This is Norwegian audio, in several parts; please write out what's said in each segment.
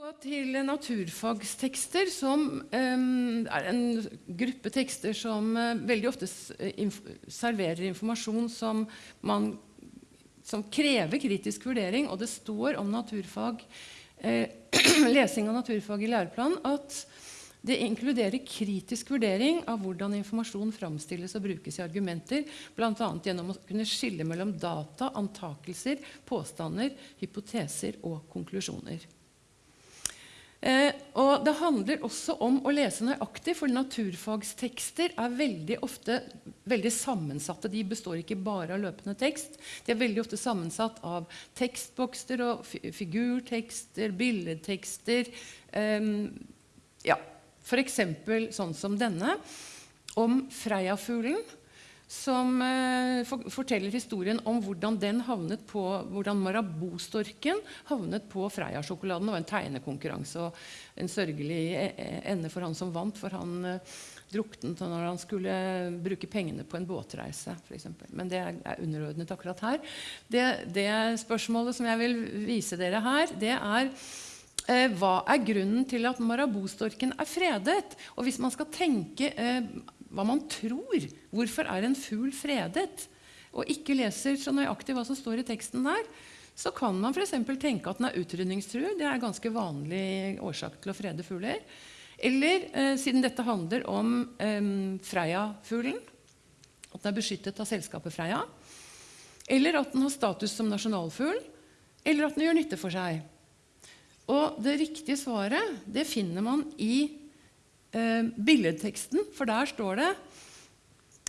gå til naturfagstekster, som um, er en gruppe tekster som uh, veldig ofte inf serverer informasjon som, man, som, krever kritisk vurdering. Og det står om naturfag, uh, lesing av naturfag i læreplanen at det inkluderer kritisk vurdering av hvordan informasjon framstilles og brukes i argumenter, bl.a. gjennom å kunne skille mellom data, antakelser, påstander, hypoteser og konklusjoner. Eh, og Det handler også om å lese nøyaktig, for naturfagstekster er veldig ofte veldig sammensatte. De består ikke bare av løpende tekst. De er veldig ofte sammensatt av tekstbokser og figurtekster, billedtekster. Eh, ja, F.eks. sånn som denne, om Freia-fuglen som eh, for, forteller historien om hvordan den havnet på, hvordan Marabou-storken havnet på Freia-sjokoladen. Det var en tegnekonkurranse og en sørgelig e, e, ende for han som vant, for han eh, druknet når han skulle bruke pengene på en båtreise. For eksempel. Men det er, er underordnet akkurat her. Det, det, spørsmålet som jeg vil vise dere her, det er eh, hva er grunnen til at Marabou-storken er fredet? Og hvis man skal tenke eh, hva man tror. Hvorfor er en fugl fredet? Og ikke leser så nøyaktig hva som står i teksten der, så kan man f.eks. tenke at den er utrydningstruet. Det er ganske vanlig årsak til å frede fugler. Eller eh, siden dette handler om eh, Freia-fuglen, at den er beskyttet av selskapet Freia. Eller at den har status som nasjonalfugl. Eller at den gjør nytte for seg. Og det riktige svaret det finner man i eh, billedteksten, for der står det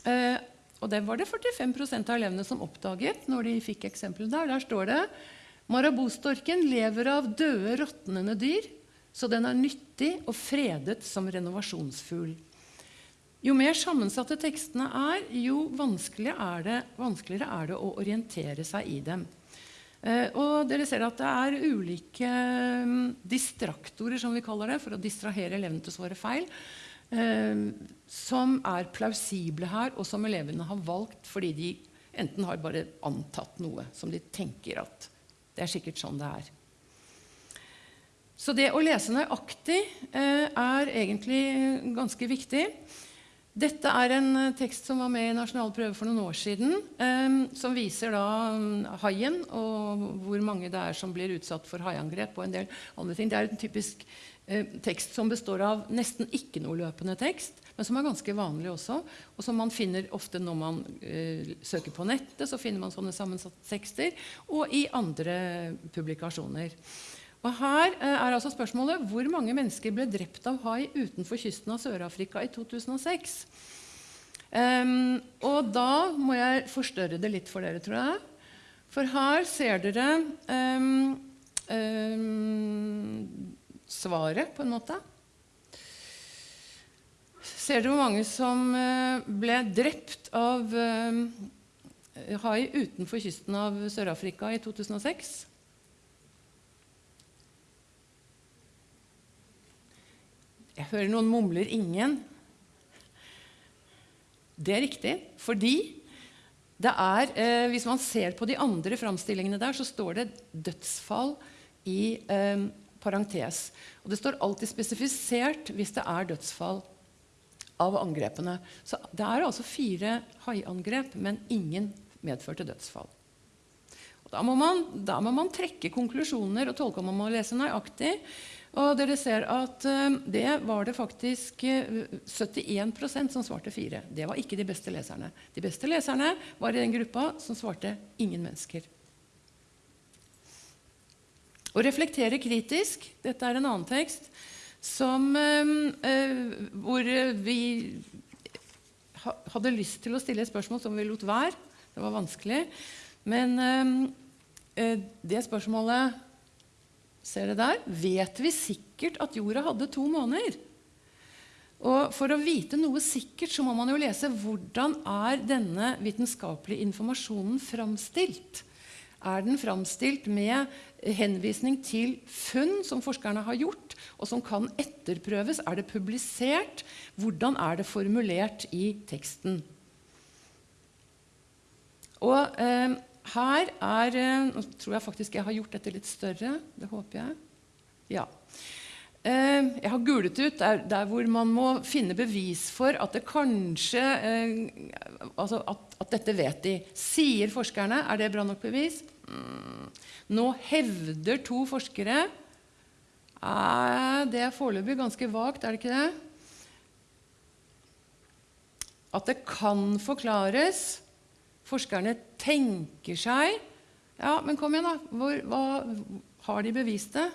eh, Og det var det 45% av elevene som oppdaget når de fikk eksempelet der. Der står det Marabostorken lever av døde, råtnende dyr, så den er nyttig og fredet som renovasjonsfugl. Jo mer sammensatte tekstene er, jo vanskeligere er, det, vanskeligere er det å orientere seg i dem. Eh, og dere ser at det er ulike mm, distraktorer, som vi kaller det, for å distrahere elevene til å svare feil, eh, som er plausible her, og som elevene har valgt fordi de enten har bare antatt noe som de tenker at det er sikkert sånn det er. Så det å lese nøyaktig eh, er egentlig ganske viktig. Dette er en eh, tekst som var med i nasjonal prøve for noen år siden. Eh, som viser da mm, haien og hvor mange det er som blir utsatt for haiangrep. og en del andre ting. Det er en typisk eh, tekst som består av nesten ikke noe løpende tekst, men som er ganske vanlig også. Og som man finner ofte når man eh, søker på nettet, så finner man sånne sammensatte tekster. Og i andre publikasjoner. Og Her eh, er altså spørsmålet hvor mange mennesker ble drept av hai utenfor kysten av Sør-Afrika i 2006. Um, ehm, og da må jeg forstørre det litt for dere, tror jeg. For her ser dere um, um, svaret, på en måte. Ser dere hvor mange som uh, ble drept av hai utenfor kysten av Sør-Afrika i 2006? Jeg hører noen mumler 'ingen'. Det er riktig, fordi det er, eh, hvis man ser på de andre framstillingene der, så står det 'dødsfall' i eh, parentes. Og det står alltid spesifisert hvis det er dødsfall av angrepene. Så det er altså fire haiangrep, men ingen medførte dødsfall. Da, må man, da må man trekke konklusjoner og tolke om man må lese nøyaktig. Og dere ser at uh, det var det faktisk uh, eh, 71% som svarte fire. Det var ikke de beste leserne. De beste leserne var i den gruppa som svarte ingen mennesker. Å reflektere kritisk Dette er en annen tekst som, uh, hvor vi hadde lyst til å stille et spørsmål som vi lot være. Det var vanskelig. Men det spørsmålet Ser dere der? Vet vi sikkert at jorda hadde to måneder? Og For å vite noe sikkert så må man jo lese hvordan er denne vitenskapelige informasjonen framstilt. Er den framstilt med henvisning til funn som forskerne har gjort, og som kan etterprøves? Er det publisert? Hvordan er det formulert i teksten? Og eh, her er eh, Nå tror jeg faktisk jeg har gjort dette litt større. Det håper jeg. Ja. Eh, jeg har gulet ut der, der, hvor man må finne bevis for at det kanskje eh, altså at, at, dette vet de. Sier forskerne. Er det bra nok bevis? Mm. Nå hevder to forskere Det er foreløpig ganske vagt, er det ikke det? At det kan forklares. Forskerne tenker seg Ja, men kom igjen, da. Hvor, hva, har de bevist det?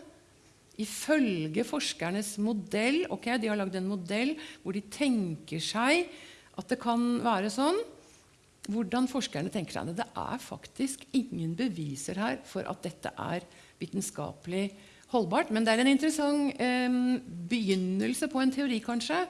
Ifølge forskernes modell ok, De har lagd en modell hvor de tenker seg at det kan være sånn. Hvordan forskerne tenker seg det. Det er faktisk ingen beviser her for at dette er vitenskapelig holdbart. Men det er en interessant eh, begynnelse på en teori, kanskje.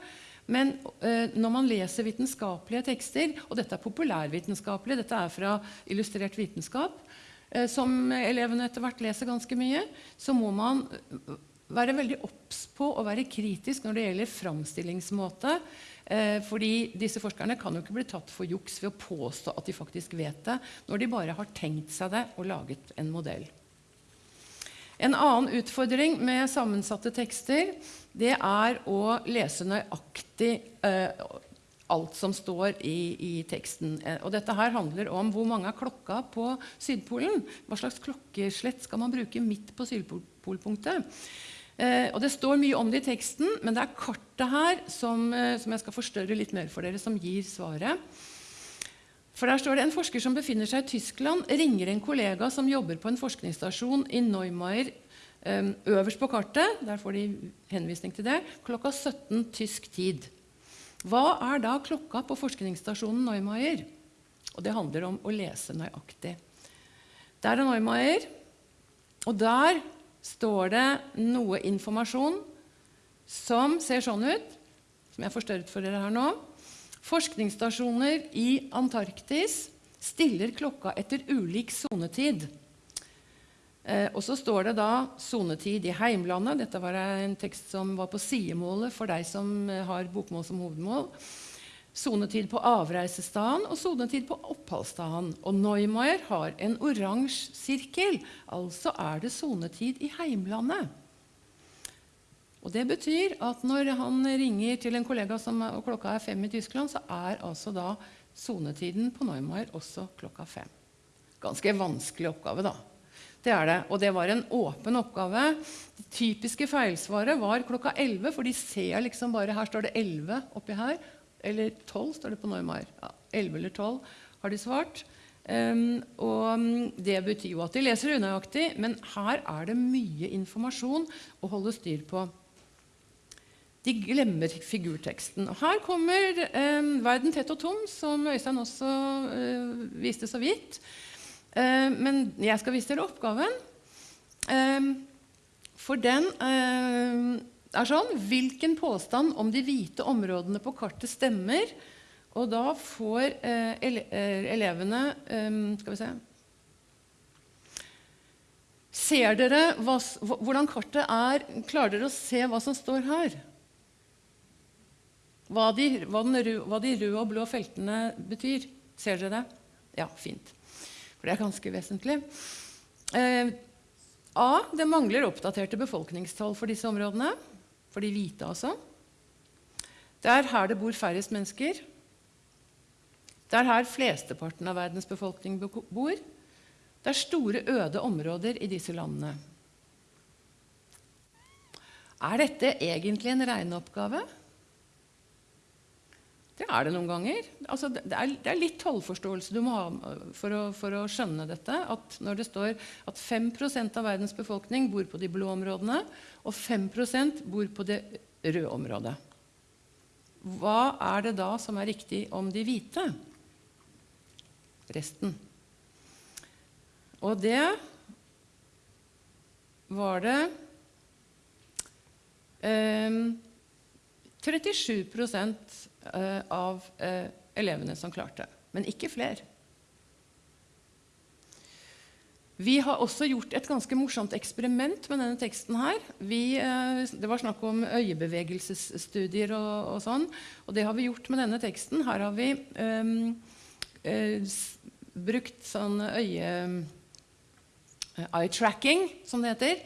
Men eh, når man leser vitenskapelige tekster, og dette er populærvitenskapelig, dette er fra Illustrert vitenskap, Eh, som elevene etter hvert leser ganske mye, så må man eh, være veldig obs på å være kritisk når det gjelder framstillingsmåte. Eh, fordi disse forskerne kan jo ikke bli tatt for juks ved å påstå at de faktisk vet det, når de bare har tenkt seg det og laget en modell. En annen utfordring med sammensatte tekster det er å lese nøyaktig alt som står i, i, teksten. Eh, og dette her handler om hvor mange er klokka på Sydpolen. Hva slags klokkeslett skal man bruke midt på Sydpolpunktet? Eh, og Det står mye om det i teksten, men det er kartet her som, eh, som jeg skal forstørre litt mer for dere, som gir svaret. For Der står det en forsker som befinner seg i Tyskland, ringer en kollega som jobber på en forskningsstasjon i Neumeier eh, øverst på kartet. Der får de henvisning til det. Klokka 17 tysk tid. Hva er da klokka på forskningsstasjonen Neumeier? Og det handler om å lese nøyaktig. Der er Neumeier, og der står det noe informasjon som ser sånn ut, som jeg forstørret for dere her nå. Forskningsstasjoner i Antarktis stiller klokka etter ulik sonetid. Eh, og så står det da 'sonetid i heimlandet'. Dette var en tekst som var på sidemålet for deg som eh, har bokmål som hovedmål. Sonetid på avreisestaden og sonetid på oppholdsstaden. Og Neumeier har en oransje sirkel. Altså er det sonetid i heimlandet. Og Det betyr at når han ringer til en kollega som, og klokka er fem i Tyskland, så er altså da sonetiden på Neumar også klokka fem. Ganske vanskelig oppgave, da. Det er det. Og det var en åpen oppgave. Det typiske feilsvaret var klokka 11, for de ser liksom bare Her står det 11 oppi her. Eller 12 står det på Neumar. Ja, 11 eller 12 har de svart. Um, og Det betyr jo at de leser unøyaktig, men her er det mye informasjon å holde styr på. De glemmer figurteksten. Og her kommer eh, 'Verden tett og tom', som Øystein også eh, viste så vidt. Eh, men jeg skal vise dere oppgaven. Eh, for den eh, er sånn Hvilken påstand om de hvite områdene på kartet stemmer? Og da får elevene Skal vi se Ser dere hva, hvordan kartet er? Klarer dere å se hva som står her? Hva de, hva, røde, hva de røde og blå feltene betyr? Ser dere det? Ja, fint. For det er ganske vesentlig. Eh, A. Det mangler oppdaterte befolkningstall for disse områdene. For de hvite, altså. Det er her det bor færrest mennesker. Det er her flesteparten av verdens befolkning bor. Det er store, øde områder i disse landene. Er dette egentlig en regneoppgave? Det er det noen ganger. Altså, det, er, det, er, litt tollforståelse du må ha øh, for å, for å, skjønne dette. At når det står at 5 av verdens befolkning bor på de blå områdene, og 5% bor på det røde området. Hva er det da som er riktig om de hvite? Resten. Og det var det eh, 37 Eh, av eh, elevene som klarte. Men ikke flere. Vi har også gjort et ganske morsomt eksperiment med denne teksten. her. Vi, eh, det var snakk om øyebevegelsesstudier og, og, sånn. Og det har vi gjort med denne teksten. Her har vi um, uh, brukt sånn øye... Eye tracking, som det heter.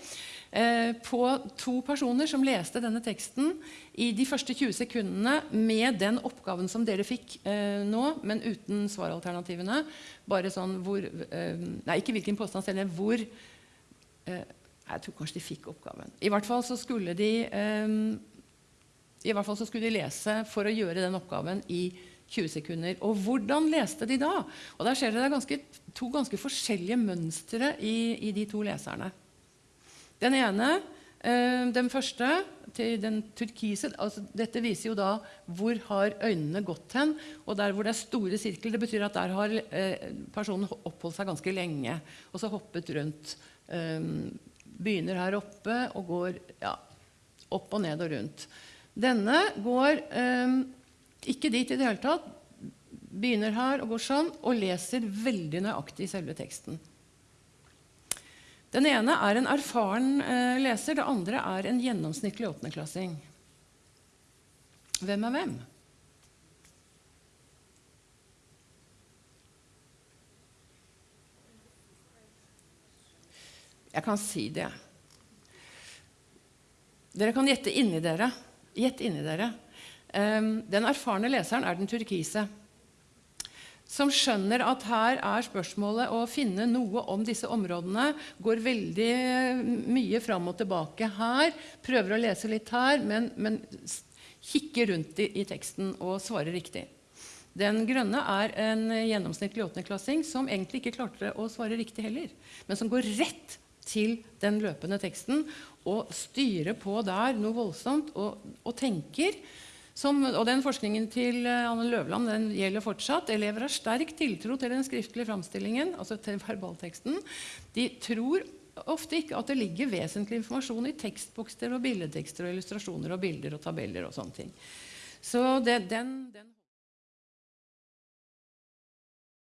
Eh, på to personer som leste denne teksten i de første 20 sekundene med den oppgaven som dere fikk eh, nå, men uten svaralternativene. Bare sånn hvor eh, Nei, ikke hvilken påstand selv, hvor Jeg tror kanskje de fikk oppgaven. I hvert fall så skulle de i hvert fall så skulle de lese for å gjøre den oppgaven i 20 sekunder. Og hvordan leste de da? Og Der ser dere ganske, to ganske forskjellige mønstre i, i, de to leserne. Den ene, eh, den første, til den turkise altså Dette viser jo da hvor har øynene gått hen. Og der hvor det er store sirkler, det betyr at der har eh, personen oppholdt seg ganske lenge. Og så hoppet rundt. Eh, begynner her oppe og går ja, opp og ned og rundt. Denne går ikke dit i det hele tatt. Begynner her og går sånn, og leser veldig nøyaktig selve teksten. Den ene er en erfaren eh, leser, det andre er en gjennomsnittlig åttendeklassing. Hvem er hvem? Jeg kan si det. Dere kan gjette inni dere. Gjett inni dere. Um, den erfarne leseren er den turkise. Som skjønner at her er spørsmålet å finne noe om disse områdene. Går veldig mye fram og tilbake her. Prøver å lese litt her, men, men kikker rundt i, i, teksten og svarer riktig. Den grønne er en gjennomsnittlig åttendeklassing som egentlig ikke klarte å svare riktig heller, men som går rett til den løpende teksten og styrer på der noe voldsomt og, og tenker som, og den Forskningen til eh, Anne Løvland den gjelder fortsatt. Elever har sterk tiltro til den skriftlige framstillingen, altså til verbalteksten. De tror ofte ikke at det ligger vesentlig informasjon i tekstbokser og billedtekster og illustrasjoner og bilder og tabeller og sånne ting. Så det, den, den